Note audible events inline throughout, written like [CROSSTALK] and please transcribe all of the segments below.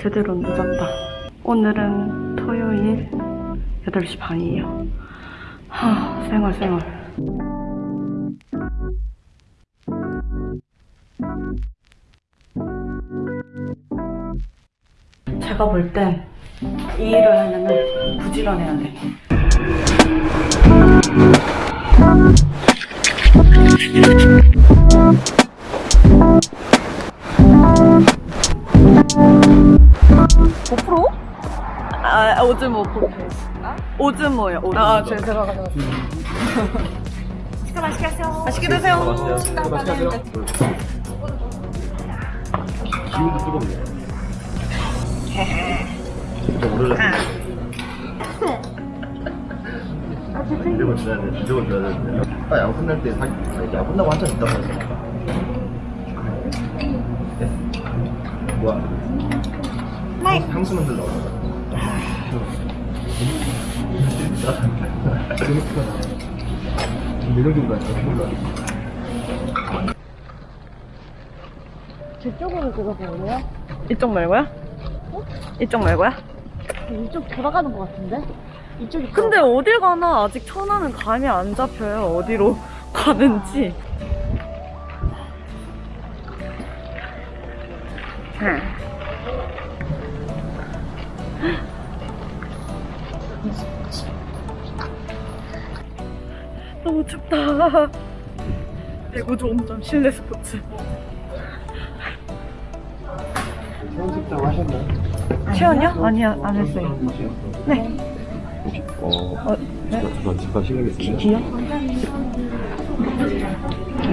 제대로 늦었다. 오늘은 토요일 8시 반이에요. 하, 생활, 생활. 제가 볼 땐 이 일을 하려면 부지런해야 돼. 고프로? 아, 오즈모 고프로. 오즈모요. 오즈모. 아, 제, 제가 가져왔어요. 식사 맛있게 하세요. 맛있게 드세요. 기운도 뜨겁네. 진짜. 이러고 줘야 돼. 이러고 줘야 되는데. 딱 야구 끝날 때 야구 끝나고 한참 있다고 했어. 네. 뭐야? 네. 향수 만들러 왔다. 재밌구나. 매력인 거 같아. 몰라. 저쪽으로 들어가볼래요? 이쪽 말고요? 이쪽 말고요? 이쪽 돌아가는 것 같은데? 이쪽이 근데 어딜 가나 아직 천안은 감이 안 잡혀요. 어디로 [LAUGHS] 가는지. 너무 춥다. 배구 좋은점 실내 스포츠. 하셨나요? 시원이요? 아니요, 안 했어요. 네. 어, 어, 네? 잠깐 잠깐 실례겠습니다. 기요?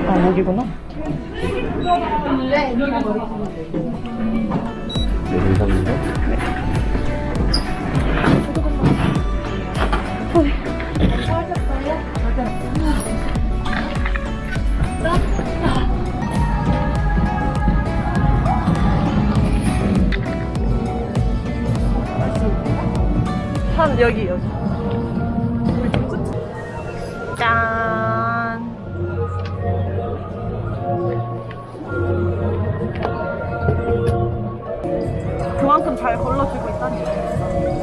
아, 여기구나. 네, 감사합니 다. 한 여기 여기. 짠. 그만큼 잘 걸러주고 있다니.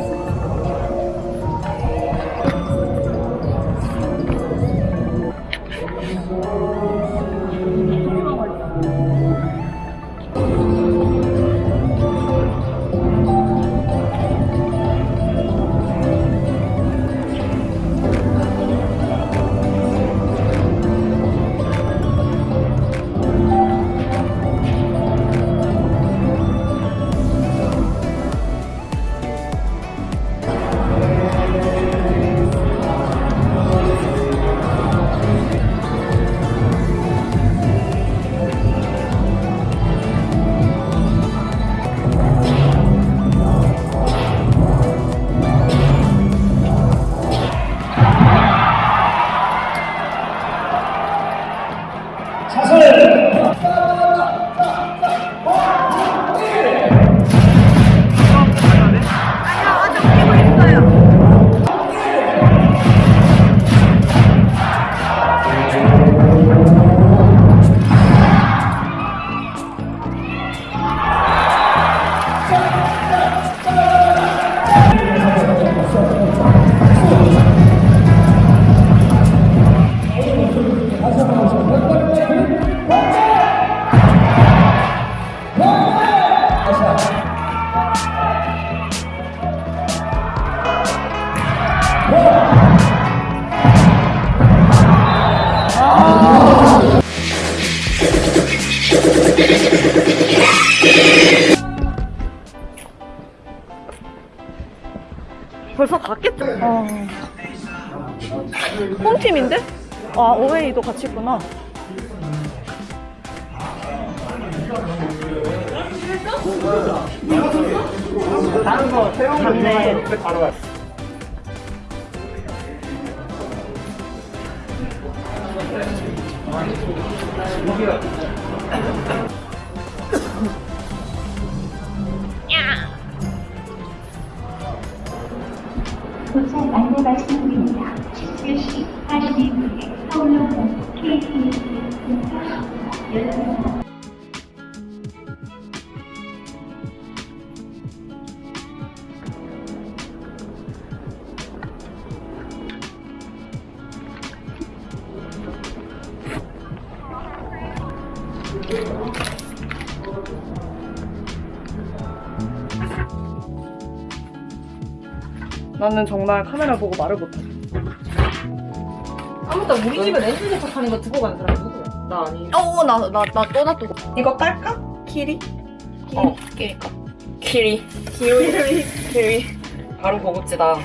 벌써 갔겠죠? 어. 홈팀인데? 아, 어웨이도 같이 있구나. 다른 거, 맞네. 도착 안내 말씀드립니다. 17시 42분에 서울역은 KTX 열차 나는 정말 카메라 보고 말을 못해. 아무튼 우리 집에 렌즈 제작하는 거 두고 간 사람 누구야? 나 아니. 어, 나, 나, 나또 놔두고. 이거 깔까? 키리? 어, 끼리까. 키리. 키리. 키리. 바로 고급지다.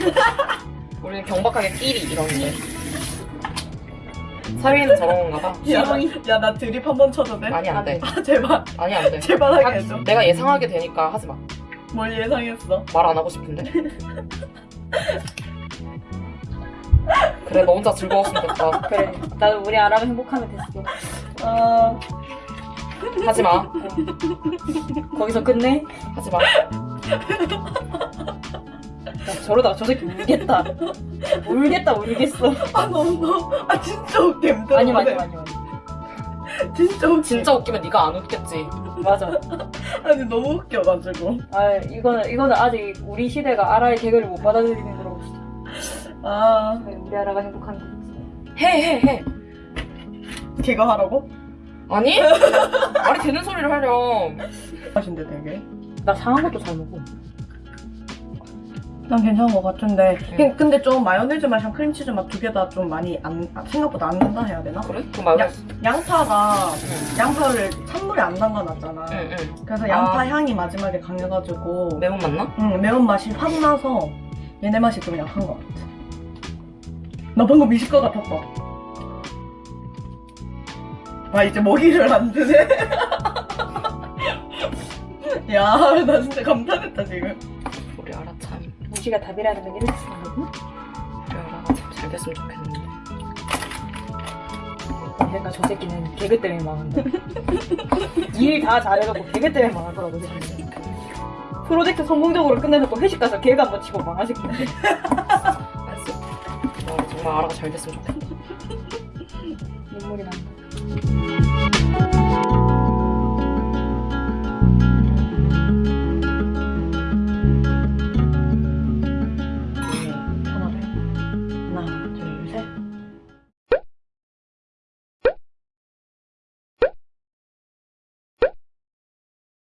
우리는 경박하게 끼리 이러는데. 사위는 저런 건가 봐. 야, 야, 나 드립 한 번 쳐도 돼? 아니, 안 돼. 아, 제발. 아니, 안 돼. 제발 하게 해줘. 내가 예상하게 되니까 하지 마. 뭘 예상했어? 말 안 하고 싶은데. [LAUGHS] 그래, 너 혼자 즐거웠으면 됐다. 그래. 나도 우리 아라가 행복하면 됐어. 아, 하지 마. 거기서 끝내? 하지 마. 야, 저러다가 저 새끼 울겠다. 울겠다, 울겠어. 아, 너무, 너무. 아, 진짜 웃겨. 아니, 아니, 아니, 아니. [LAUGHS] 진짜 웃겨. 진짜 웃기면 네가 안 웃겠지. 맞아. [LAUGHS] 아니, 너무 웃겨가지고. 아, 이거는, 이거는 아직 우리 시대가 아라의 개그를 못 받아들이는 거라고. 아, 우리 아라가 행복하는 거지. 해, 해, 해. 걔가 하라고? 아니? [LAUGHS] 말이 되는 소리를 하렴. 맛인데 되게. 나 상한 것도 잘 먹어. 난 괜찮은 것 같은데. 응. 근데 좀 마요네즈 맛이랑 크림치즈 맛 두 개 다 좀 많이 안, 아, 생각보다 안 난다 해야 되나? 그래? 그럼 말고. 야. 양파가, 응, 양파를 찬물에 안 담가놨잖아. 응, 응. 그래서 양파 아. 향이 마지막에 강해가지고. 매운 맛 나? 응, 매운맛이 확 나서 얘네 맛이 좀 약한 것 같아. 나 방금 미식가 같았다. 아, 이제 먹이를 안 드네. [LAUGHS] 야, 나 진짜 감탄했다, 지금. 무시가 답이라는 건 이렇게 쓰는 거고. 우리 알아가 참잘 됐으면 좋겠는데. 그러니까 저 새끼는 개그 때문에 망한다. [LAUGHS] 일 다 잘해놓고 개그 때문에 망할 거라고 생각해. 프로젝트 성공적으로 끝내놓고 회식 가서 개그 한번 치고 망할 새끼인데. [LAUGHS] 알았어. 나 정말 알아가 잘 됐으면 좋겠다. [LAUGHS] 눈물이 난다.